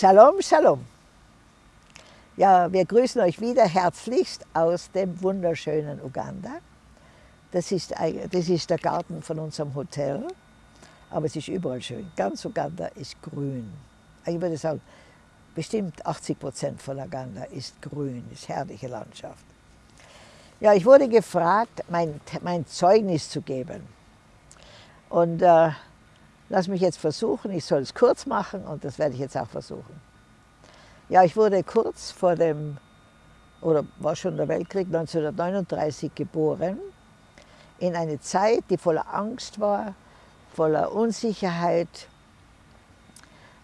Shalom, Shalom. Ja, wir grüßen euch wieder herzlichst aus dem wunderschönen Uganda. Das ist, das ist der Garten von unserem Hotel, aber es ist überall schön. Ganz Uganda ist grün. Ich würde sagen, bestimmt 80 Prozent von Uganda ist grün, ist herrliche Landschaft. Ja, ich wurde gefragt, mein, mein Zeugnis zu geben. Und äh, lass mich jetzt versuchen, ich soll es kurz machen und das werde ich jetzt auch versuchen. Ja, ich wurde kurz vor dem, oder war schon der Weltkrieg, 1939 geboren, in eine Zeit, die voller Angst war, voller Unsicherheit.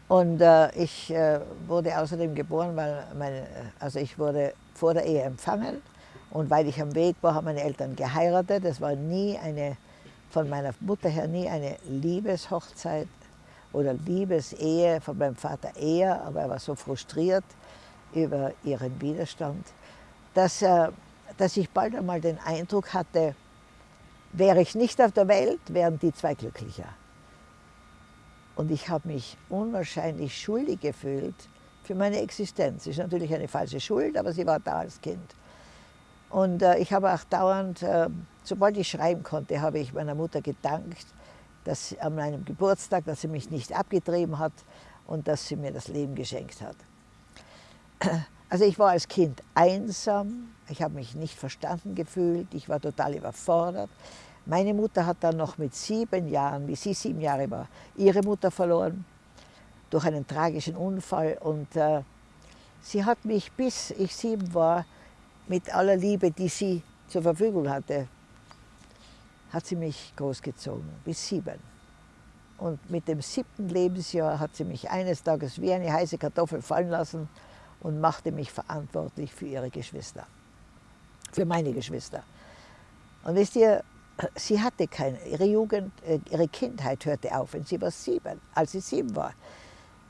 Und äh, ich äh, wurde außerdem geboren, weil meine, also ich wurde vor der Ehe empfangen und weil ich am Weg war, haben meine Eltern geheiratet. Es war nie eine von meiner Mutter her nie eine Liebeshochzeit oder Liebesehe, von meinem Vater eher, aber er war so frustriert über ihren Widerstand, dass, äh, dass ich bald einmal den Eindruck hatte, wäre ich nicht auf der Welt, wären die zwei glücklicher. Und ich habe mich unwahrscheinlich schuldig gefühlt für meine Existenz. Ist natürlich eine falsche Schuld, aber sie war da als Kind. Und äh, ich habe auch dauernd, äh, sobald ich schreiben konnte, habe ich meiner Mutter gedankt, dass an meinem Geburtstag, dass sie mich nicht abgetrieben hat und dass sie mir das Leben geschenkt hat. Also ich war als Kind einsam, ich habe mich nicht verstanden gefühlt, ich war total überfordert. Meine Mutter hat dann noch mit sieben Jahren, wie sie sieben Jahre war, ihre Mutter verloren durch einen tragischen Unfall und äh, sie hat mich, bis ich sieben war, mit aller Liebe, die sie zur Verfügung hatte, hat sie mich großgezogen, bis sieben. Und mit dem siebten Lebensjahr hat sie mich eines Tages wie eine heiße Kartoffel fallen lassen und machte mich verantwortlich für ihre Geschwister, für meine Geschwister. Und wisst ihr, sie hatte keine, ihre Jugend, äh, ihre Kindheit hörte auf, und sie war sieben, als sie sieben war.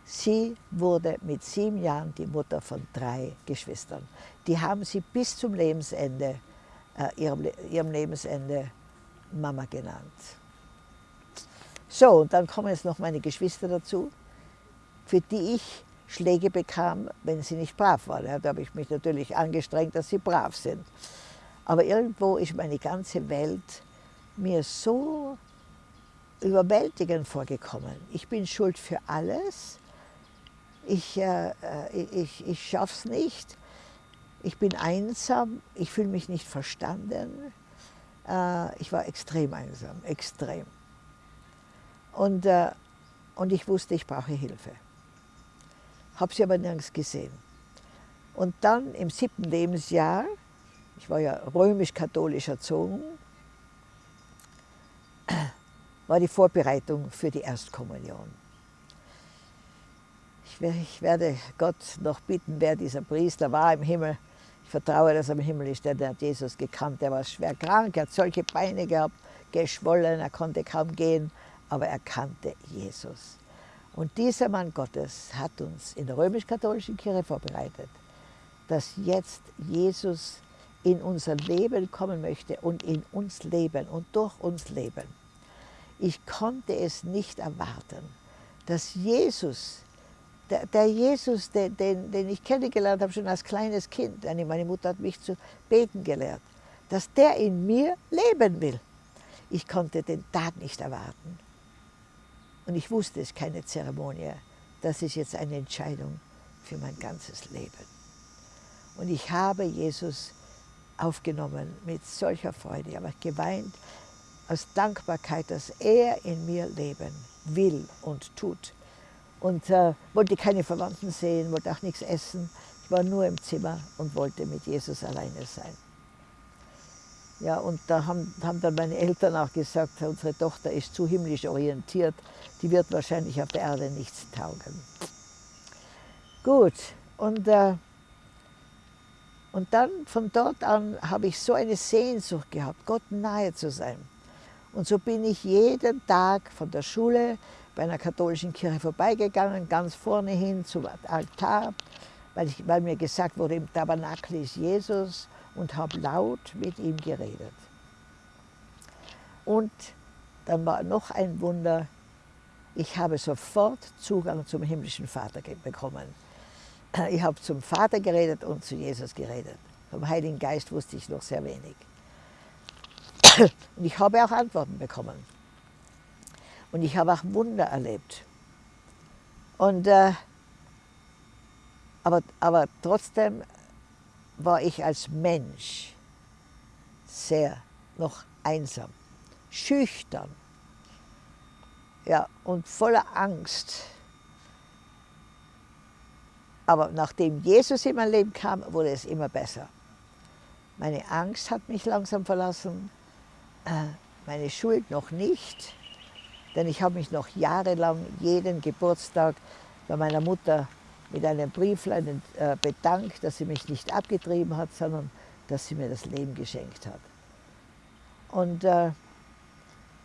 Sie wurde mit sieben Jahren die Mutter von drei Geschwistern. Die haben sie bis zum Lebensende, äh, ihrem, ihrem Lebensende Mama genannt. So, und dann kommen jetzt noch meine Geschwister dazu, für die ich Schläge bekam, wenn sie nicht brav waren. Ja, da habe ich mich natürlich angestrengt, dass sie brav sind. Aber irgendwo ist meine ganze Welt mir so überwältigend vorgekommen. Ich bin schuld für alles ich, äh, ich, ich schaffe es nicht, ich bin einsam, ich fühle mich nicht verstanden. Äh, ich war extrem einsam, extrem. Und, äh, und ich wusste, ich brauche Hilfe. Habe sie aber nirgends gesehen. Und dann im siebten Lebensjahr, ich war ja römisch-katholisch erzogen, war die Vorbereitung für die Erstkommunion. Ich werde Gott noch bitten, wer dieser Priester war im Himmel. Ich vertraue, dass er im Himmel ist, der hat Jesus gekannt. Er war schwer krank, er hat solche Beine gehabt, geschwollen, er konnte kaum gehen, aber er kannte Jesus. Und dieser Mann Gottes hat uns in der römisch-katholischen Kirche vorbereitet, dass jetzt Jesus in unser Leben kommen möchte und in uns leben und durch uns leben. Ich konnte es nicht erwarten, dass Jesus der, der Jesus, den, den, den, ich kennengelernt habe, schon als kleines Kind, meine Mutter hat mich zu beten gelehrt, dass der in mir leben will. Ich konnte den Tag nicht erwarten. Und ich wusste, es ist keine Zeremonie. Das ist jetzt eine Entscheidung für mein ganzes Leben. Und ich habe Jesus aufgenommen mit solcher Freude. Ich habe geweint aus Dankbarkeit, dass er in mir leben will und tut und äh, wollte keine Verwandten sehen, wollte auch nichts essen. Ich war nur im Zimmer und wollte mit Jesus alleine sein. Ja, und da haben, haben dann meine Eltern auch gesagt, unsere Tochter ist zu himmlisch orientiert, die wird wahrscheinlich auf der Erde nichts taugen. Gut, und, äh, und dann von dort an habe ich so eine Sehnsucht gehabt, Gott nahe zu sein. Und so bin ich jeden Tag von der Schule bei einer katholischen Kirche vorbeigegangen, ganz vorne hin zum Altar, weil, ich, weil mir gesagt wurde, im Tabernakel ist Jesus und habe laut mit ihm geredet. Und dann war noch ein Wunder, ich habe sofort Zugang zum himmlischen Vater bekommen. Ich habe zum Vater geredet und zu Jesus geredet. Vom Heiligen Geist wusste ich noch sehr wenig. Und ich habe auch Antworten bekommen. Und ich habe auch Wunder erlebt. Und, äh, aber, aber trotzdem war ich als Mensch sehr noch einsam, schüchtern ja, und voller Angst. Aber nachdem Jesus in mein Leben kam, wurde es immer besser. Meine Angst hat mich langsam verlassen, äh, meine Schuld noch nicht, denn ich habe mich noch jahrelang jeden Geburtstag bei meiner Mutter mit einem Brieflein äh, bedankt, dass sie mich nicht abgetrieben hat, sondern dass sie mir das Leben geschenkt hat. Und äh,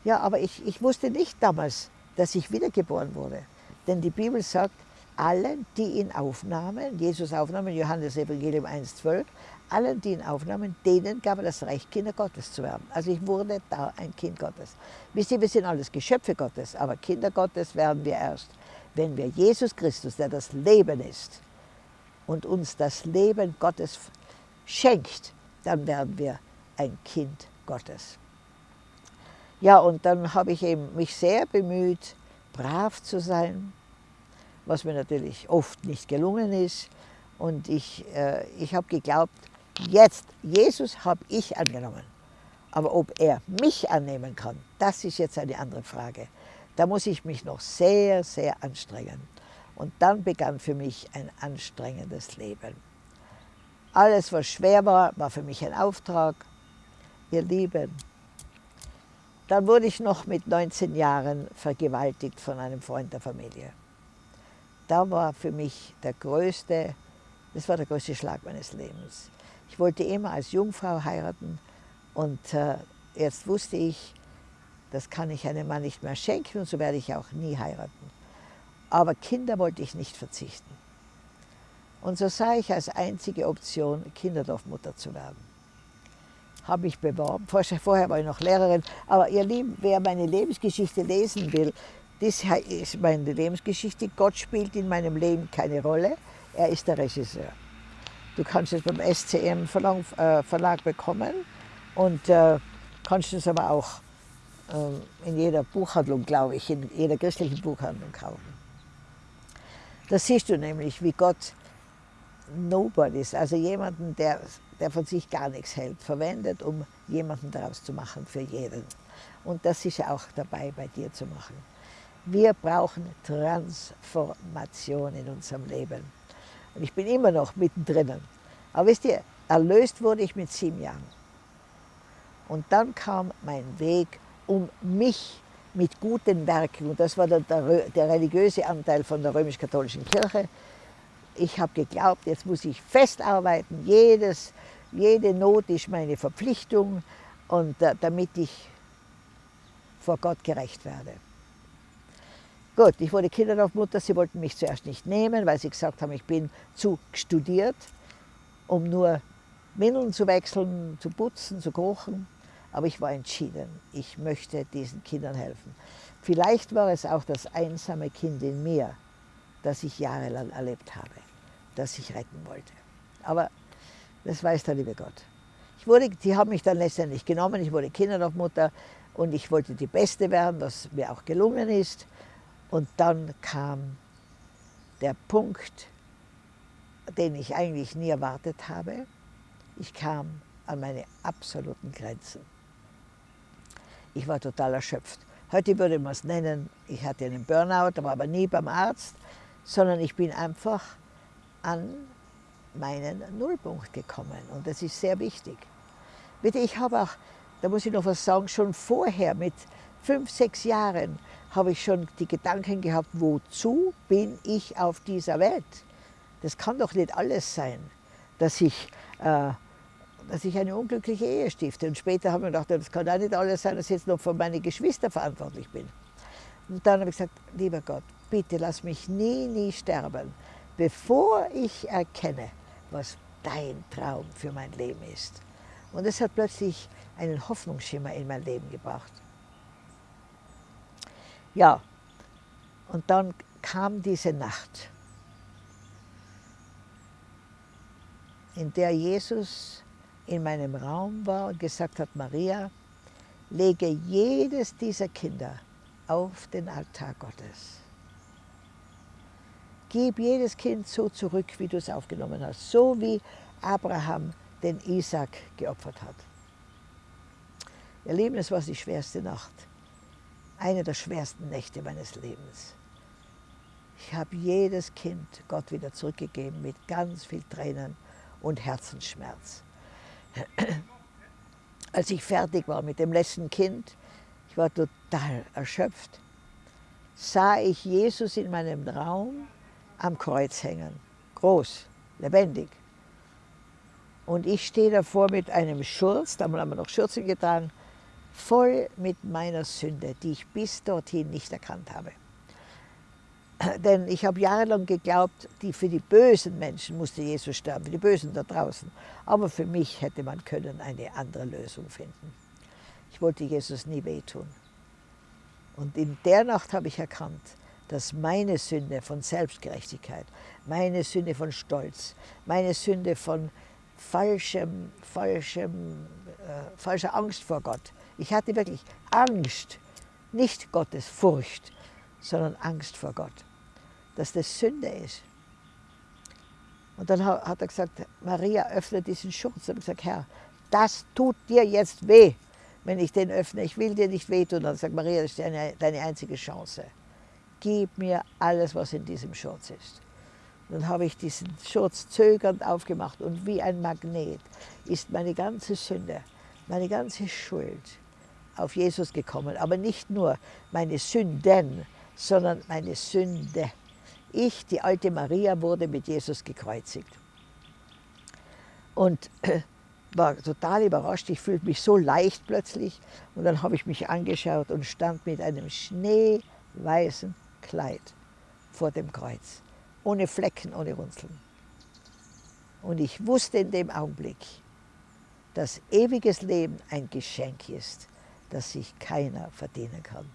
ja, aber ich, ich wusste nicht damals, dass ich wiedergeboren wurde. Denn die Bibel sagt, allen, die ihn aufnahmen, Jesus aufnahmen, Johannes Evangelium 1,12, allen, die ihn aufnahmen, denen gab er das Recht, Kinder Gottes zu werden. Also ich wurde da ein Kind Gottes. Wisst ihr, wir sind alles Geschöpfe Gottes, aber Kinder Gottes werden wir erst, wenn wir Jesus Christus, der das Leben ist, und uns das Leben Gottes schenkt, dann werden wir ein Kind Gottes. Ja, und dann habe ich eben mich sehr bemüht, brav zu sein, was mir natürlich oft nicht gelungen ist. Und ich, äh, ich habe geglaubt, jetzt, Jesus habe ich angenommen. Aber ob er mich annehmen kann, das ist jetzt eine andere Frage. Da muss ich mich noch sehr, sehr anstrengen. Und dann begann für mich ein anstrengendes Leben. Alles, was schwer war, war für mich ein Auftrag. Ihr Lieben, dann wurde ich noch mit 19 Jahren vergewaltigt von einem Freund der Familie. Da war für mich der größte, das war der größte Schlag meines Lebens. Ich wollte immer als Jungfrau heiraten und äh, jetzt wusste ich, das kann ich einem Mann nicht mehr schenken und so werde ich auch nie heiraten. Aber Kinder wollte ich nicht verzichten. Und so sah ich als einzige Option, Kinderdorfmutter zu werden habe mich beworben. Vorher war ich noch Lehrerin. Aber ihr Lieben, wer meine Lebensgeschichte lesen will, das ist meine Lebensgeschichte. Gott spielt in meinem Leben keine Rolle. Er ist der Regisseur. Du kannst es beim SCM Verlag, äh, Verlag bekommen und äh, kannst es aber auch äh, in jeder Buchhandlung, glaube ich, in jeder christlichen Buchhandlung kaufen. Da siehst du nämlich, wie Gott Nobodies, also jemanden, der der von sich gar nichts hält, verwendet, um jemanden daraus zu machen für jeden. Und das ist ja auch dabei, bei dir zu machen. Wir brauchen Transformation in unserem Leben. Und ich bin immer noch mittendrin. Aber wisst ihr, erlöst wurde ich mit sieben Jahren. Und dann kam mein Weg, um mich mit guten Werken, und das war der, der, der religiöse Anteil von der römisch-katholischen Kirche, ich habe geglaubt, jetzt muss ich festarbeiten, jedes, jede Not ist meine Verpflichtung und äh, damit ich vor Gott gerecht werde. Gut, ich wurde Kinderdorfmutter, sie wollten mich zuerst nicht nehmen, weil sie gesagt haben, ich bin zu studiert, um nur Windeln zu wechseln, zu putzen, zu kochen. Aber ich war entschieden, ich möchte diesen Kindern helfen. Vielleicht war es auch das einsame Kind in mir, das ich jahrelang erlebt habe, das ich retten wollte. Aber das weiß der liebe Gott. Ich wurde, die haben mich dann letztendlich genommen, ich wurde Kinderdorfmutter und ich wollte die Beste werden, was mir auch gelungen ist. Und dann kam der Punkt, den ich eigentlich nie erwartet habe. Ich kam an meine absoluten Grenzen. Ich war total erschöpft. Heute würde man es nennen, ich hatte einen Burnout, war aber nie beim Arzt, sondern ich bin einfach an meinen Nullpunkt gekommen. Und das ist sehr wichtig. Bitte, ich habe auch, da muss ich noch was sagen, schon vorher mit fünf, sechs Jahren habe ich schon die Gedanken gehabt, wozu bin ich auf dieser Welt? Das kann doch nicht alles sein, dass ich, äh, dass ich eine unglückliche Ehe stifte. Und später habe ich gedacht, das kann auch nicht alles sein, dass ich jetzt noch für meine Geschwister verantwortlich bin. Und dann habe ich gesagt, lieber Gott, bitte lass mich nie, nie sterben, bevor ich erkenne, was dein Traum für mein Leben ist. Und es hat plötzlich einen Hoffnungsschimmer in mein Leben gebracht. Ja, Und dann kam diese Nacht, in der Jesus in meinem Raum war und gesagt hat, Maria, lege jedes dieser Kinder auf den Altar Gottes. Gib jedes Kind so zurück, wie du es aufgenommen hast, so wie Abraham den Isaac geopfert hat. Ihr Lieben, es war die schwerste Nacht, eine der schwersten Nächte meines Lebens. Ich habe jedes Kind Gott wieder zurückgegeben mit ganz viel Tränen und Herzensschmerz. Als ich fertig war mit dem letzten Kind, ich war total erschöpft, sah ich Jesus in meinem Raum am Kreuz hängen. Groß, lebendig. Und ich stehe davor mit einem Schurz, da haben wir noch Schürzen getragen, voll mit meiner Sünde, die ich bis dorthin nicht erkannt habe. Denn ich habe jahrelang geglaubt, die, für die bösen Menschen musste Jesus sterben, für die Bösen da draußen. Aber für mich hätte man können eine andere Lösung finden. Ich wollte Jesus nie wehtun. Und in der Nacht habe ich erkannt, dass meine Sünde von Selbstgerechtigkeit, meine Sünde von Stolz, meine Sünde von falschem, falschem, äh, falscher Angst vor Gott. Ich hatte wirklich Angst, nicht Gottes Furcht, sondern Angst vor Gott dass das Sünde ist. Und dann hat er gesagt, Maria, öffne diesen Schutz. Und ich gesagt, Herr, das tut dir jetzt weh, wenn ich den öffne. Ich will dir nicht wehtun. Und dann sagt Maria, das ist deine, deine einzige Chance. Gib mir alles, was in diesem Schutz ist. Dann habe ich diesen Schutz zögernd aufgemacht und wie ein Magnet ist meine ganze Sünde, meine ganze Schuld auf Jesus gekommen. Aber nicht nur meine Sünden, sondern meine Sünde. Ich, die alte Maria, wurde mit Jesus gekreuzigt. Und war total überrascht, ich fühlte mich so leicht plötzlich. Und dann habe ich mich angeschaut und stand mit einem schneeweißen Kleid vor dem Kreuz. Ohne Flecken, ohne Runzeln. Und ich wusste in dem Augenblick, dass ewiges Leben ein Geschenk ist, das sich keiner verdienen kann.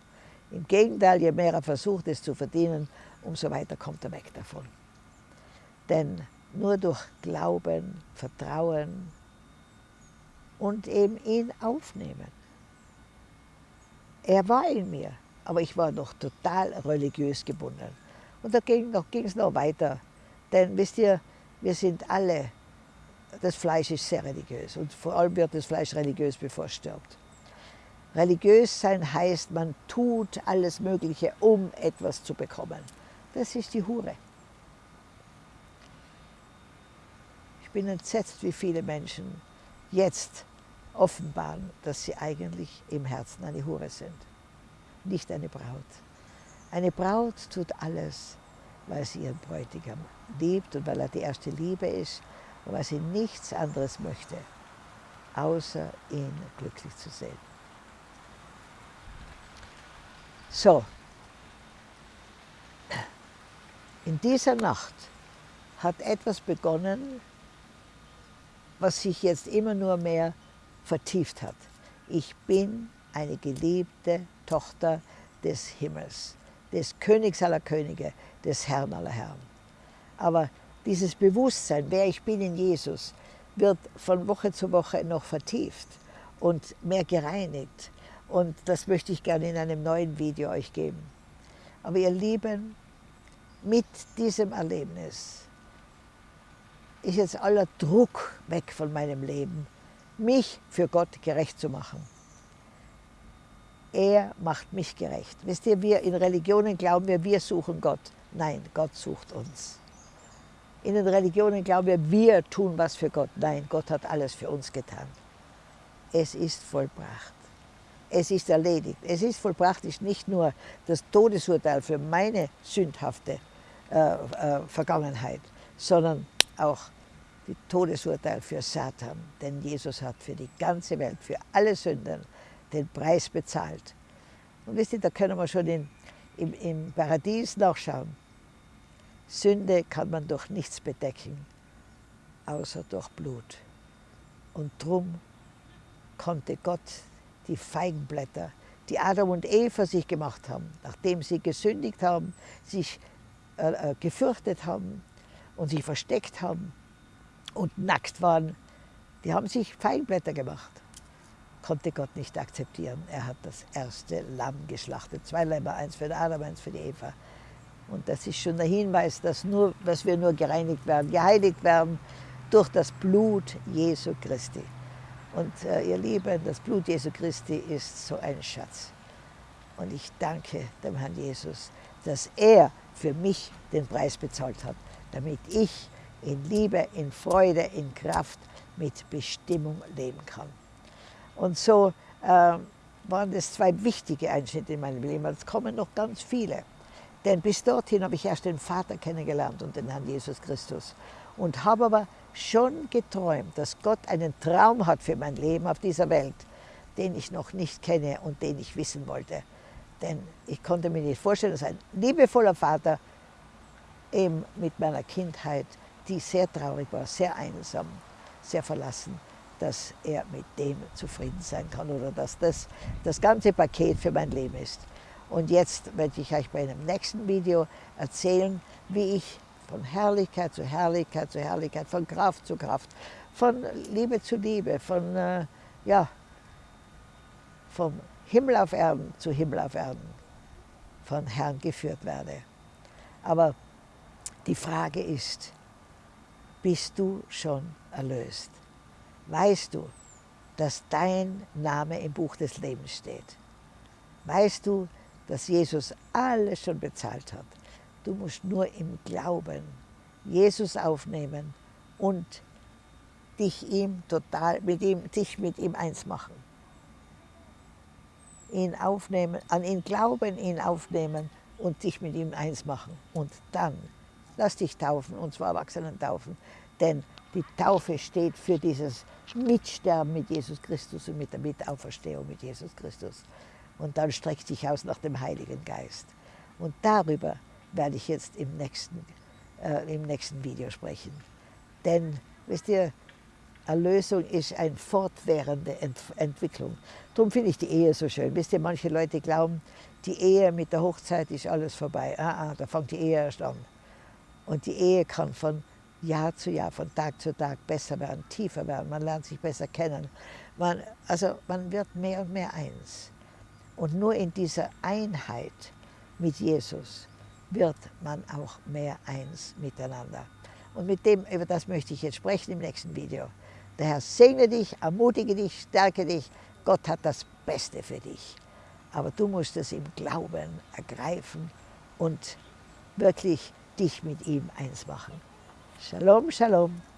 Im Gegenteil, je mehr er versucht, es zu verdienen, umso weiter kommt er weg davon. Denn nur durch Glauben, Vertrauen und eben ihn aufnehmen. Er war in mir, aber ich war noch total religiös gebunden. Und da ging es noch, noch weiter. Denn wisst ihr, wir sind alle, das Fleisch ist sehr religiös und vor allem wird das Fleisch religiös, bevor es stirbt. Religiös sein heißt, man tut alles Mögliche, um etwas zu bekommen. Das ist die Hure. Ich bin entsetzt, wie viele Menschen jetzt offenbaren, dass sie eigentlich im Herzen eine Hure sind, nicht eine Braut. Eine Braut tut alles, weil sie ihren Bräutigam liebt und weil er die erste Liebe ist und weil sie nichts anderes möchte, außer ihn glücklich zu sehen. So, In dieser Nacht hat etwas begonnen, was sich jetzt immer nur mehr vertieft hat. Ich bin eine geliebte Tochter des Himmels, des Königs aller Könige, des Herrn aller Herren. Aber dieses Bewusstsein, wer ich bin in Jesus, wird von Woche zu Woche noch vertieft und mehr gereinigt. Und das möchte ich gerne in einem neuen Video euch geben. Aber ihr Lieben, mit diesem Erlebnis ist jetzt aller Druck weg von meinem Leben, mich für Gott gerecht zu machen. Er macht mich gerecht. Wisst ihr, wir in Religionen glauben wir, wir suchen Gott. Nein, Gott sucht uns. In den Religionen glauben wir, wir tun was für Gott. Nein, Gott hat alles für uns getan. Es ist vollbracht. Es ist erledigt. Es ist vollbracht, ist nicht nur das Todesurteil für meine sündhafte äh, äh, Vergangenheit, sondern auch die Todesurteil für Satan. Denn Jesus hat für die ganze Welt, für alle Sünden den Preis bezahlt. Und wisst ihr, da können wir schon in, im, im Paradies nachschauen. Sünde kann man durch nichts bedecken, außer durch Blut. Und drum konnte Gott die Feigenblätter, die Adam und Eva sich gemacht haben, nachdem sie gesündigt haben, sich äh, äh, gefürchtet haben und sich versteckt haben und nackt waren, die haben sich Feigenblätter gemacht. Konnte Gott nicht akzeptieren. Er hat das erste Lamm geschlachtet. Zwei Lämmer, eins für den Adam, eins für die Eva. Und das ist schon der Hinweis, dass, nur, dass wir nur gereinigt werden, geheiligt werden durch das Blut Jesu Christi. Und äh, ihr Lieben, das Blut Jesu Christi ist so ein Schatz. Und ich danke dem Herrn Jesus, dass er für mich den Preis bezahlt hat, damit ich in Liebe, in Freude, in Kraft mit Bestimmung leben kann. Und so äh, waren das zwei wichtige Einschnitte in meinem Leben. Es kommen noch ganz viele. Denn bis dorthin habe ich erst den Vater kennengelernt und den Herrn Jesus Christus. Und habe aber schon geträumt, dass Gott einen Traum hat für mein Leben auf dieser Welt, den ich noch nicht kenne und den ich wissen wollte. Denn ich konnte mir nicht vorstellen, dass ein liebevoller Vater eben mit meiner Kindheit, die sehr traurig war, sehr einsam, sehr verlassen, dass er mit dem zufrieden sein kann oder dass das das ganze Paket für mein Leben ist. Und jetzt werde ich euch bei einem nächsten Video erzählen, wie ich von Herrlichkeit zu Herrlichkeit zu Herrlichkeit, von Kraft zu Kraft, von Liebe zu Liebe, von, äh, ja, vom Himmel auf Erden zu Himmel auf Erden von Herrn geführt werde. Aber die Frage ist, bist du schon erlöst? Weißt du, dass dein Name im Buch des Lebens steht? Weißt du, dass Jesus alles schon bezahlt hat? Du musst nur im Glauben Jesus aufnehmen und dich ihm total, mit ihm, dich mit ihm eins machen. Ihn aufnehmen, an ihn glauben, ihn aufnehmen und dich mit ihm eins machen. Und dann lass dich taufen, und zwar Erwachsenen taufen, denn die Taufe steht für dieses Mitsterben mit Jesus Christus und mit der Mitauferstehung mit Jesus Christus. Und dann streck dich aus nach dem Heiligen Geist. Und darüber werde ich jetzt im nächsten, äh, im nächsten Video sprechen. Denn, wisst ihr, Erlösung ist eine fortwährende Ent Entwicklung. Darum finde ich die Ehe so schön. Wisst ihr, manche Leute glauben, die Ehe mit der Hochzeit ist alles vorbei. Ah, ah, da fängt die Ehe erst an. Und die Ehe kann von Jahr zu Jahr, von Tag zu Tag besser werden, tiefer werden. Man lernt sich besser kennen. Man, also man wird mehr und mehr eins. Und nur in dieser Einheit mit Jesus wird man auch mehr eins miteinander. Und mit dem, über das möchte ich jetzt sprechen im nächsten Video. Der Herr segne dich, ermutige dich, stärke dich. Gott hat das Beste für dich. Aber du musst es im Glauben ergreifen und wirklich dich mit ihm eins machen. Shalom, Shalom.